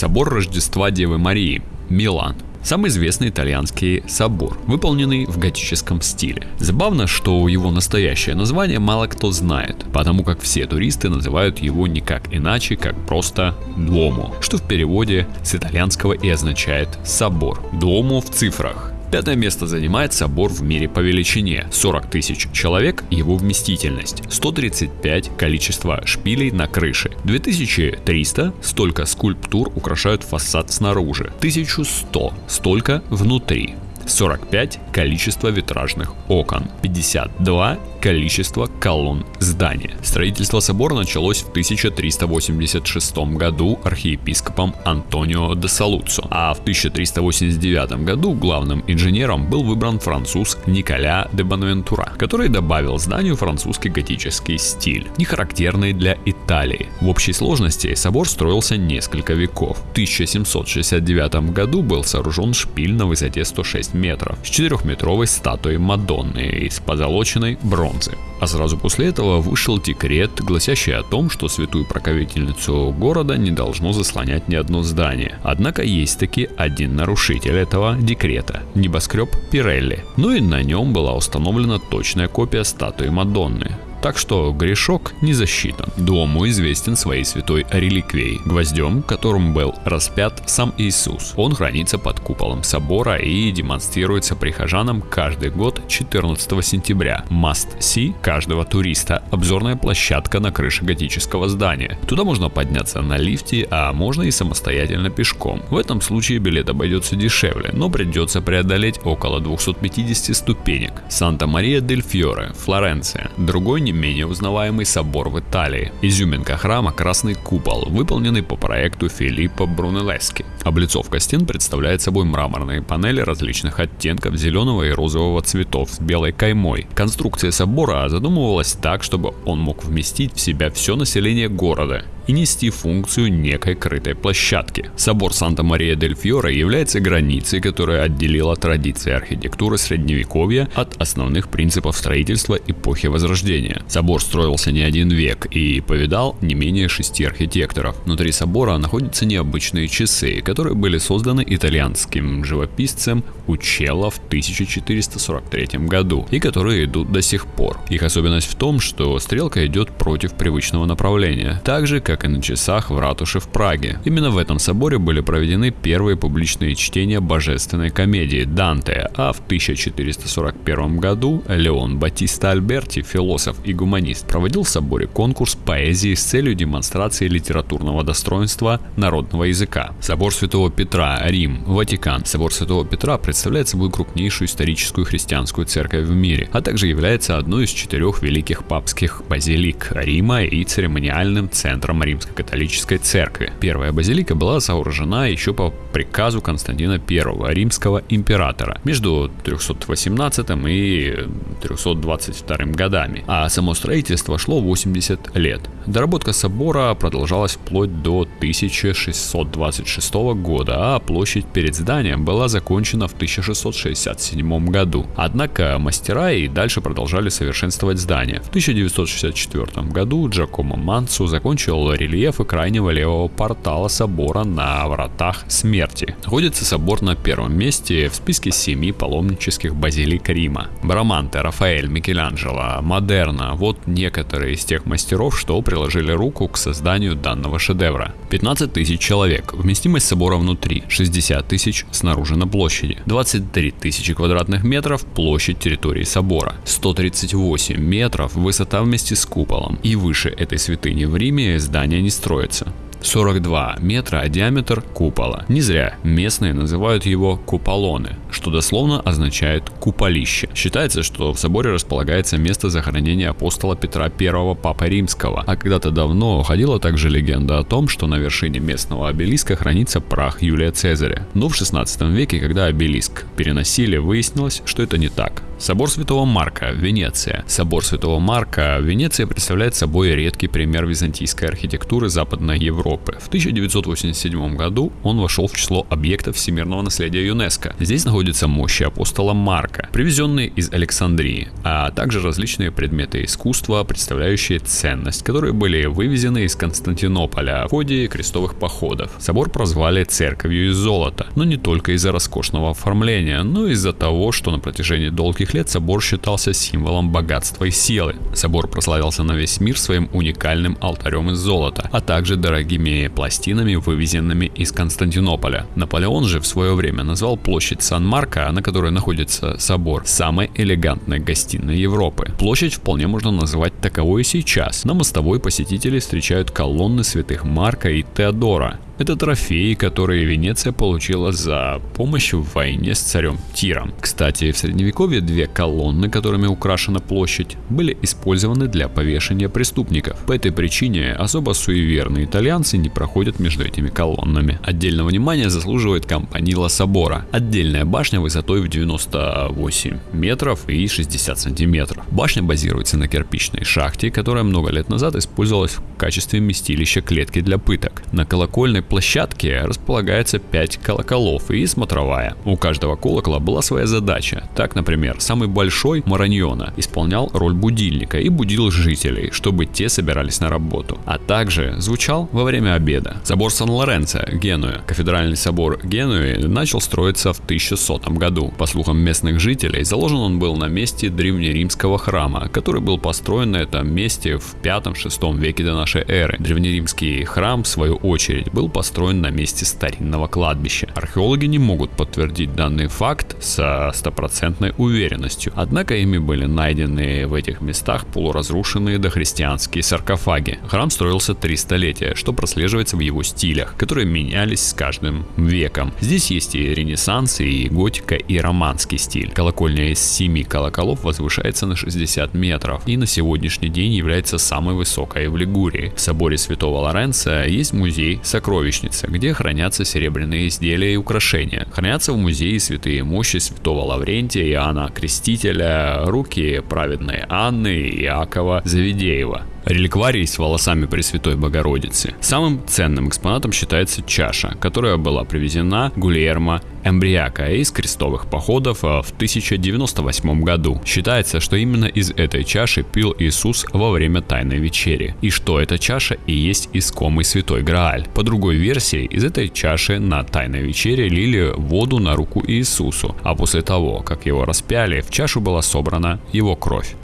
Собор Рождества Девы Марии, Милан. Самый известный итальянский собор, выполненный в готическом стиле. Забавно, что его настоящее название мало кто знает, потому как все туристы называют его никак иначе, как просто Дуомо, что в переводе с итальянского и означает собор. Дуомо в цифрах. Пятое место занимает собор в мире по величине. 40 тысяч человек его вместительность. 135 количество шпилей на крыше. 2300 столько скульптур украшают фасад снаружи. 1100 столько внутри. 45 количество витражных окон, 52 количество колонн здания. Строительство собора началось в 1386 году архиепископом Антонио де Салуццо, а в 1389 году главным инженером был выбран француз Николя де Бонавентура, который добавил зданию французский готический стиль, не характерный для Италии. В общей сложности собор строился несколько веков. В 1769 году был сооружен шпиль на высоте 106 метров с 4-метровой статуей Мадонны из позолоченной бронзы. А сразу после этого вышел декрет, гласящий о том, что святую проковительницу города не должно заслонять ни одно здание. Однако есть таки один нарушитель этого декрета – небоскреб Пирелли. Ну и на нем была установлена точная копия статуи Мадонны. Так что грешок не засчитан. Дому известен своей святой реликвией, гвоздем, которым был распят сам Иисус. Он хранится под куполом собора и демонстрируется прихожанам каждый год 14 сентября. Must see каждого туриста. Обзорная площадка на крыше готического здания. Туда можно подняться на лифте, а можно и самостоятельно пешком. В этом случае билет обойдется дешевле, но придется преодолеть около 250 ступенек. Санта-Мария-дель-Фьоре, Флоренция. Другой не менее узнаваемый собор в Италии. Изюминка храма – красный купол, выполненный по проекту Филиппо Брунеллески. Облицовка стен представляет собой мраморные панели различных оттенков зеленого и розового цветов с белой каймой. Конструкция собора задумывалась так, чтобы он мог вместить в себя все население города и нести функцию некой крытой площадки. Собор Санта-Мария-дель-Фьоре является границей, которая отделила традиции архитектуры средневековья от основных принципов строительства эпохи Возрождения. Собор строился не один век и повидал не менее шести архитекторов. Внутри собора находятся необычные часы, которые были созданы итальянским живописцем Учелло в 1443 году и которые идут до сих пор. Их особенность в том, что стрелка идет против привычного направления, так же как и на часах в ратуше в Праге. Именно в этом соборе были проведены первые публичные чтения божественной комедии Данте, а в 1441 году Леон Батиста Альберти, философ и гуманист, проводил в соборе конкурс поэзии с целью демонстрации литературного достоинства народного языка. Собор Святого Петра, Рим, Ватикан. Собор Святого Петра представляет собой крупнейшую историческую христианскую церковь в мире, а также является одной из четырех великих папских базилик Рима и церемониальным центром римско-католической церкви. Первая базилика была сооружена еще по приказу Константина I, римского императора, между 318 и 322 годами, а само строительство шло 80 лет. Доработка собора продолжалась вплоть до 1626 года, а площадь перед зданием была закончена в 1667 году. Однако мастера и дальше продолжали совершенствовать здание. В 1964 году Джакомо Мансу закончил рельефы крайнего левого портала собора на вратах смерти. Находится собор на первом месте в списке семи паломнических базилик Рима. Браманте, Рафаэль, Микеланджело, Модерна – вот некоторые из тех мастеров, что приложили руку к созданию данного шедевра. 15 тысяч человек, вместимость собора внутри, 60 тысяч снаружи на площади, 23 тысячи квадратных метров площадь территории собора, 138 метров высота вместе с куполом и выше этой святыни в Риме здание не строится. 42 метра диаметр купола. Не зря местные называют его куполоны, что дословно означает куполище. Считается, что в соборе располагается место захоронения апостола Петра I Папы Римского, а когда-то давно ходила также легенда о том, что на вершине местного обелиска хранится прах Юлия Цезаря. Но в 16 веке, когда обелиск переносили, выяснилось, что это не так. Собор Святого Марка, Венеция. Собор Святого Марка, Венеция представляет собой редкий пример византийской архитектуры Западной Европы Европы. В 1987 году он вошел в число объектов всемирного наследия ЮНЕСКо. Здесь находятся мощи апостола Марка, привезенные из Александрии, а также различные предметы искусства, представляющие ценность, которые были вывезены из Константинополя в ходе крестовых походов. Собор прозвали церковью из золота, но не только из-за роскошного оформления, но и из-за того, что на протяжении долгих лет собор считался символом богатства и силы. Собор прославился на весь мир своим уникальным алтарем из золота, а также дорогими пластинами, вывезенными из Константинополя. Наполеон же в свое время назвал площадь Сан-Марко, на которой находится собор, самой элегантной гостиной Европы. Площадь вполне можно назвать таковой и сейчас. На мостовой посетители встречают колонны святых Марка и Теодора, это трофеи, которые Венеция получила за помощь в войне с царем Тиром. Кстати, в средневековье две колонны, которыми украшена площадь, были использованы для повешения преступников. По этой причине особо суеверные итальянцы не проходят между этими колоннами. Отдельного внимания заслуживает компанила собора. Отдельная башня высотой в 98 метров и 60 сантиметров. Башня базируется на кирпичной шахте, которая много лет назад использовалась в качестве местилища клетки для пыток. На колокольной площадке располагается 5 колоколов и смотровая. У каждого колокола была своя задача. Так, например, самый большой Мараньона исполнял роль будильника и будил жителей, чтобы те собирались на работу. А также звучал во время обеда. Собор Сан-Лоренцо, Генуя. Кафедральный собор Генуи начал строиться в 1100 году. По слухам местных жителей, заложен он был на месте древнеримского храма, который был построен на этом месте в 5-6 веке до нашей эры. Древнеримский храм, в свою очередь, был построен на месте старинного кладбища. Археологи не могут подтвердить данный факт со стопроцентной уверенностью, однако ими были найдены в этих местах полуразрушенные дохристианские саркофаги. Храм строился три столетия, что прослеживается в его стилях, которые менялись с каждым веком. Здесь есть и ренессанс, и готика, и романский стиль. Колокольня из семи колоколов возвышается на 60 метров и на сегодняшний день является самой высокой в Лигурии. В соборе Святого Лоренца есть музей сокровищ сокровищница, где хранятся серебряные изделия и украшения. Хранятся в музее святые мощи святого Лаврентия, Иоанна Крестителя, руки праведной Анны и Иакова Завидеева. Реликварий с волосами Пресвятой Богородицы. Самым ценным экспонатом считается чаша, которая была привезена Гульермо Эмбриака из крестовых походов в 1098 году. Считается, что именно из этой чаши пил Иисус во время Тайной Вечери, и что эта чаша и есть искомый Святой Грааль. По другой версии, из этой чаши на Тайной Вечере лили воду на руку Иисусу, а после того, как его распяли, в чашу была собрана его кровь.